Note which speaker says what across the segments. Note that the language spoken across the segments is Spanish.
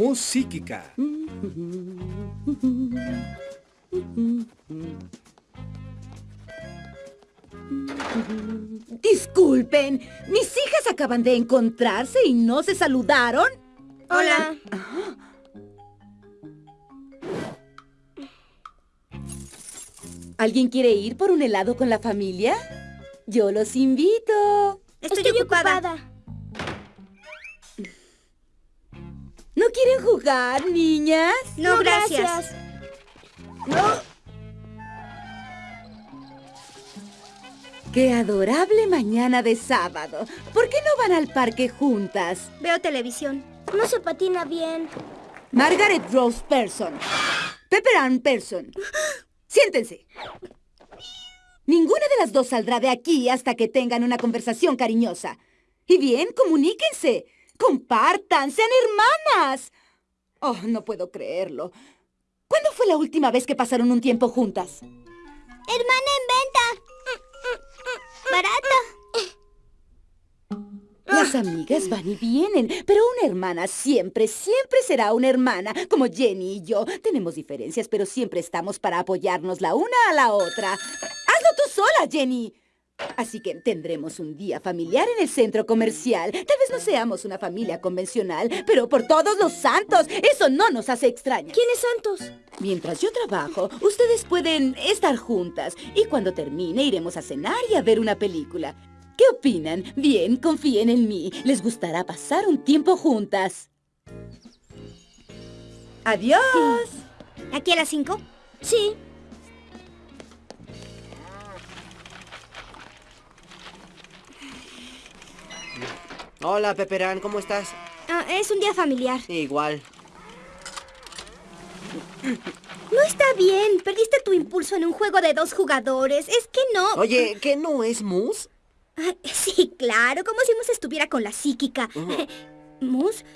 Speaker 1: Música.
Speaker 2: Disculpen, mis hijas acaban de encontrarse y no se saludaron.
Speaker 3: Hola.
Speaker 2: ¿Alguien quiere ir por un helado con la familia? Yo los invito.
Speaker 3: Estoy, ocupada.
Speaker 2: ¿No jugar, niñas?
Speaker 3: No, gracias.
Speaker 2: ¡Qué adorable mañana de sábado! ¿Por qué no van al parque juntas?
Speaker 3: Veo televisión.
Speaker 4: No se patina bien.
Speaker 2: Margaret Rose Person. Pepper Ann Person. Siéntense. Ninguna de las dos saldrá de aquí hasta que tengan una conversación cariñosa. Y bien, comuníquense. Compartan, sean hermanas. Oh, no puedo creerlo. ¿Cuándo fue la última vez que pasaron un tiempo juntas?
Speaker 4: Hermana en venta. Barata.
Speaker 2: Las amigas van y vienen, pero una hermana siempre, siempre será una hermana, como Jenny y yo. Tenemos diferencias, pero siempre estamos para apoyarnos la una a la otra. ¡Hazlo tú sola, Jenny! Así que tendremos un día familiar en el centro comercial. Tal vez no seamos una familia convencional, pero por todos los santos, eso no nos hace extrañas.
Speaker 3: ¿Quiénes santos?
Speaker 2: Mientras yo trabajo, ustedes pueden estar juntas y cuando termine iremos a cenar y a ver una película. ¿Qué opinan? Bien, confíen en mí. Les gustará pasar un tiempo juntas. ¡Adiós!
Speaker 3: ¿Aquí a las cinco?
Speaker 4: Sí.
Speaker 5: Hola, Peperán, ¿cómo estás?
Speaker 3: Ah, es un día familiar.
Speaker 5: Igual.
Speaker 3: No está bien. Perdiste tu impulso en un juego de dos jugadores. Es que no.
Speaker 5: Oye, ¿qué no es Mus?
Speaker 3: Ah, Sí, claro. Como si Mus estuviera con la psíquica. ¿Mus?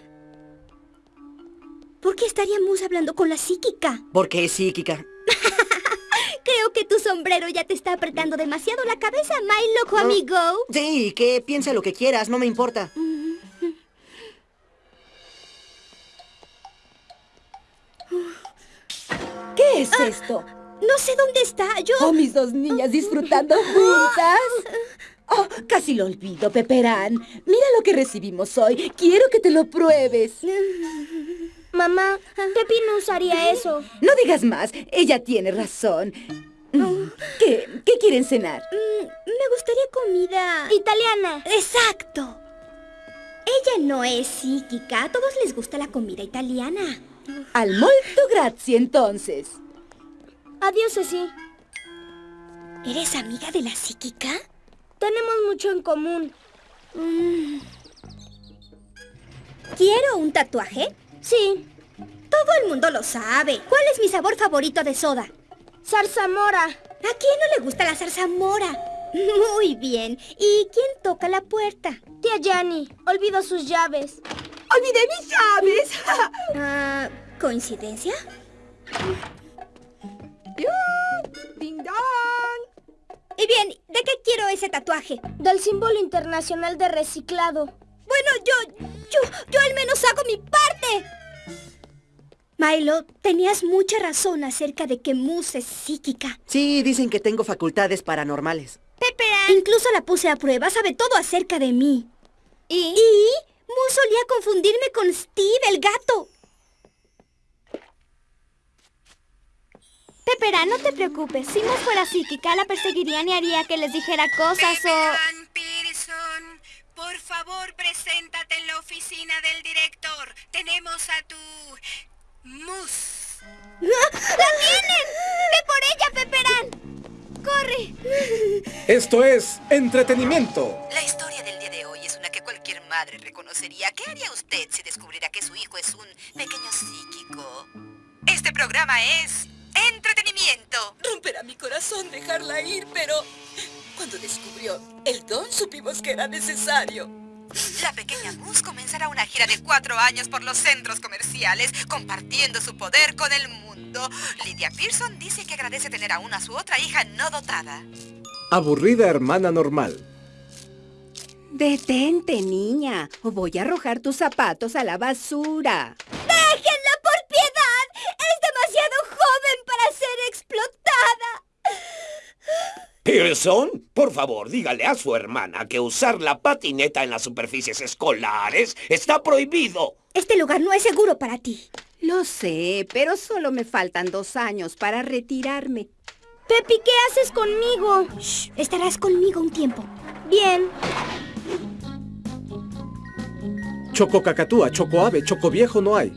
Speaker 3: ¿Por qué estaría Mus hablando con la psíquica?
Speaker 5: Porque es psíquica.
Speaker 3: Que tu sombrero ya te está apretando demasiado la cabeza, my loco amigo.
Speaker 5: Sí, que piensa lo que quieras, no me importa.
Speaker 2: ¿Qué es esto?
Speaker 3: No sé dónde está. Yo...
Speaker 2: Oh, mis dos niñas disfrutando juntas. Oh, casi lo olvido, Peperán. Mira lo que recibimos hoy. Quiero que te lo pruebes.
Speaker 4: Mamá, Pepi no usaría eso.
Speaker 2: No digas más. Ella tiene razón. ¿Qué? ¿Qué quieren cenar?
Speaker 3: Mm, me gustaría comida...
Speaker 4: Italiana.
Speaker 3: Exacto. Ella no es psíquica. A todos les gusta la comida italiana.
Speaker 2: Al molto grazie, entonces.
Speaker 4: Adiós, Ceci.
Speaker 3: ¿Eres amiga de la psíquica?
Speaker 4: Tenemos mucho en común.
Speaker 3: Mm. ¿Quiero un tatuaje?
Speaker 4: Sí.
Speaker 3: Todo el mundo lo sabe. ¿Cuál es mi sabor favorito de soda?
Speaker 4: Zarzamora.
Speaker 3: ¿A quién no le gusta la zarzamora? Muy bien. ¿Y quién toca la puerta?
Speaker 4: Tía Yanni, olvidó sus llaves.
Speaker 2: ¡Olvidé mis llaves!
Speaker 3: Ah, ¿Coincidencia?
Speaker 2: ¡Ding dong!
Speaker 3: Y bien, ¿de qué quiero ese tatuaje?
Speaker 4: Del símbolo internacional de reciclado.
Speaker 3: Bueno, yo, yo, yo al menos hago mi parte. Milo, tenías mucha razón acerca de que Moose es psíquica.
Speaker 5: Sí, dicen que tengo facultades paranormales.
Speaker 3: Pepperan. Incluso la puse a prueba, sabe todo acerca de mí.
Speaker 4: ¿Y?
Speaker 3: Y Moose solía confundirme con Steve, el gato.
Speaker 4: Pepera, no te preocupes. Si no fuera psíquica, la perseguirían y haría que les dijera cosas o...
Speaker 6: Por favor, preséntate en la oficina del director. Tenemos a tu... Mus.
Speaker 3: ¡La tienen! ¡Ve por ella, Pepperán! ¡Corre!
Speaker 1: Esto es entretenimiento.
Speaker 6: La historia del día de hoy es una que cualquier madre reconocería. ¿Qué haría usted si descubriera que su hijo es un pequeño psíquico? Este programa es entretenimiento.
Speaker 7: Romperá mi corazón dejarla ir, pero cuando descubrió el don supimos que era necesario.
Speaker 6: La pequeña Mus comenzará una gira de cuatro años por los centros comerciales, compartiendo su poder con el mundo. Lydia Pearson dice que agradece tener aún a su otra hija no dotada.
Speaker 1: Aburrida hermana normal.
Speaker 2: Detente, niña, o voy a arrojar tus zapatos a la basura.
Speaker 8: Pearson, por favor, dígale a su hermana que usar la patineta en las superficies escolares está prohibido.
Speaker 3: Este lugar no es seguro para ti.
Speaker 2: Lo sé, pero solo me faltan dos años para retirarme.
Speaker 3: Pepi, ¿qué haces conmigo? Shh, estarás conmigo un tiempo. Bien.
Speaker 1: Choco cacatúa, choco ave, choco viejo no hay.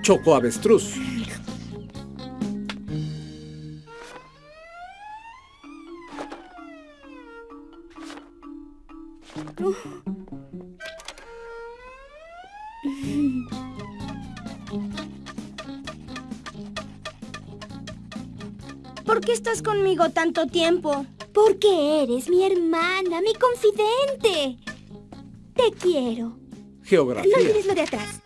Speaker 1: Choco avestruz.
Speaker 3: ¿Por qué estás conmigo tanto tiempo? Porque eres mi hermana, mi confidente. Te quiero. No
Speaker 1: Geografía.
Speaker 3: olvides lo de atrás.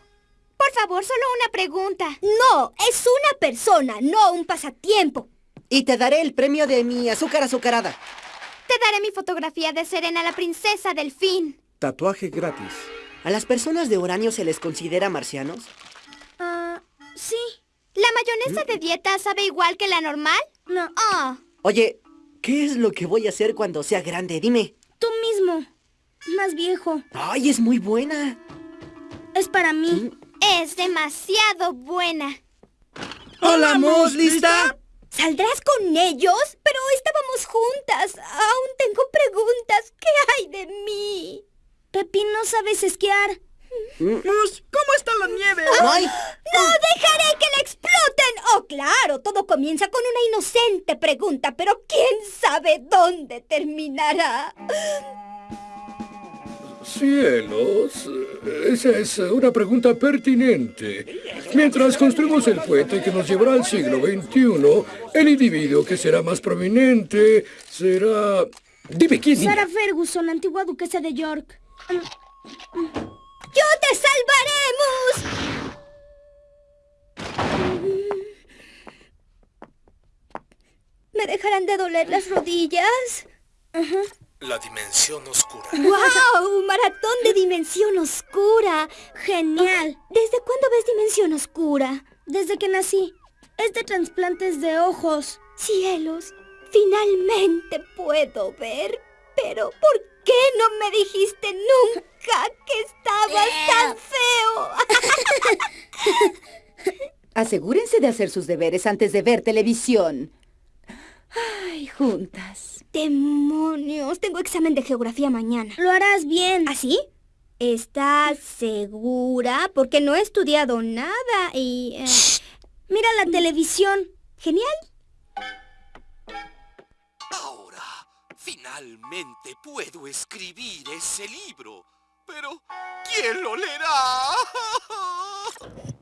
Speaker 4: Por favor, solo una pregunta.
Speaker 3: No, es una persona, no un pasatiempo.
Speaker 5: Y te daré el premio de mi azúcar azucarada.
Speaker 4: Te daré mi fotografía de Serena, la princesa delfín.
Speaker 1: Tatuaje gratis.
Speaker 5: ¿A las personas de uranio se les considera marcianos?
Speaker 3: Ah, sí.
Speaker 4: ¿La mayonesa de dieta sabe igual que la normal?
Speaker 3: No.
Speaker 4: Ah,
Speaker 5: Oye, ¿qué es lo que voy a hacer cuando sea grande? Dime.
Speaker 3: Tú mismo. Más viejo.
Speaker 5: Ay, es muy buena.
Speaker 3: Es para mí.
Speaker 4: es demasiado buena.
Speaker 5: Hola, Mus, ¿lista?
Speaker 3: ¿Saldrás con ellos? Pero estábamos juntas. Aún tengo preguntas. ¿Qué hay de mí? Pepi, no sabes esquiar.
Speaker 5: ¿cómo está la nieve? Ay,
Speaker 3: ¡No dejaré que la exploten! Claro, todo comienza con una inocente pregunta, pero quién sabe dónde terminará.
Speaker 9: Cielos, esa es una pregunta pertinente. Mientras construimos el puente que nos llevará al siglo XXI, el individuo que será más prominente será... Dime quién.
Speaker 3: Sarah Ferguson, antigua duquesa de York. ¡Yo te salvaremos! ¿Me dejarán de doler las rodillas?
Speaker 1: La dimensión oscura.
Speaker 3: ¡Wow! Maratón de Dimensión Oscura. Genial. ¿Desde cuándo ves Dimensión Oscura? Desde que nací. Es de trasplantes de ojos. Cielos, finalmente puedo ver. Pero ¿por qué no me dijiste nunca que estabas tan feo?
Speaker 2: Asegúrense de hacer sus deberes antes de ver televisión. Juntas.
Speaker 3: ¡Demonios! Tengo examen de geografía mañana. Lo harás bien. ¿Así? ¿Estás segura? Porque no he estudiado nada y... eh, mira la televisión. Genial.
Speaker 10: Ahora, finalmente puedo escribir ese libro. Pero, ¿quién lo leerá?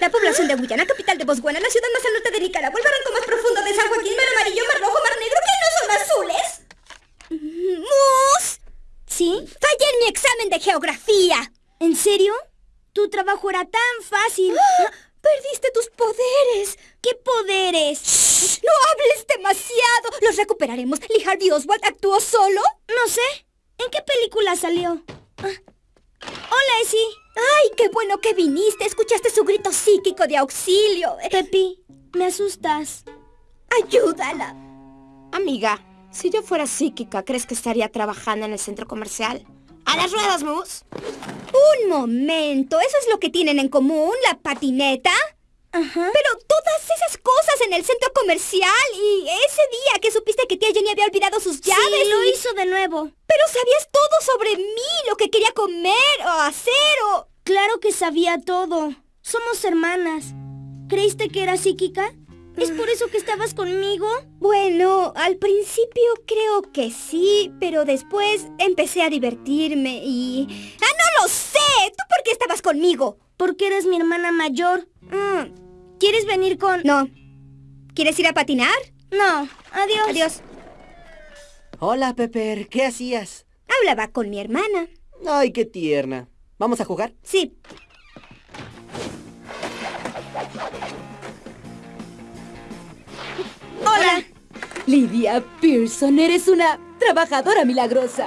Speaker 3: La población de Guyana, capital de Botswana, la ciudad más al norte de Nicaragua, el barranco más profundo de San Joaquín, mar amarillo, mar rojo, mar negro, ¿qué no son azules? ¡Mus! ¿Sí? Fallé en mi examen de geografía. ¿En serio? Tu trabajo era tan fácil. ¡Perdiste tus poderes! ¿Qué poderes? ¡No hables demasiado! Los recuperaremos. ¿Lee Harvey Oswald actuó solo? No sé. ¿En qué película salió? Ah. Hola. ¡Ay, qué bueno que viniste! Escuchaste su grito psíquico de auxilio. Pepi, me asustas. Ayúdala.
Speaker 11: Amiga, si yo fuera psíquica, ¿crees que estaría trabajando en el centro comercial? ¡A las ruedas, Mus!
Speaker 3: Un momento. ¿Eso es lo que tienen en común, la patineta? Pero todas esas cosas en el centro comercial y ese día que supiste que tía Jenny había olvidado sus llaves. lo hizo de nuevo. Pero sabías todo sobre mí, lo que quería comer o hacer o... Claro que sabía todo. Somos hermanas. ¿Creíste que era psíquica? ¿Es por eso que estabas conmigo? Bueno, al principio creo que sí, pero después empecé a divertirme y... ¡Ah, no lo sé! ¿Tú por qué estabas conmigo? Porque eres mi hermana mayor. Mm, ¿Quieres venir con...? No. ¿Quieres ir a patinar? No. Adiós. Adiós.
Speaker 5: Hola, Pepper. ¿Qué hacías?
Speaker 3: Hablaba con mi hermana.
Speaker 5: Ay, qué tierna. ¿Vamos a jugar?
Speaker 3: Sí.
Speaker 2: Hola. Lidia Pearson, eres una trabajadora milagrosa.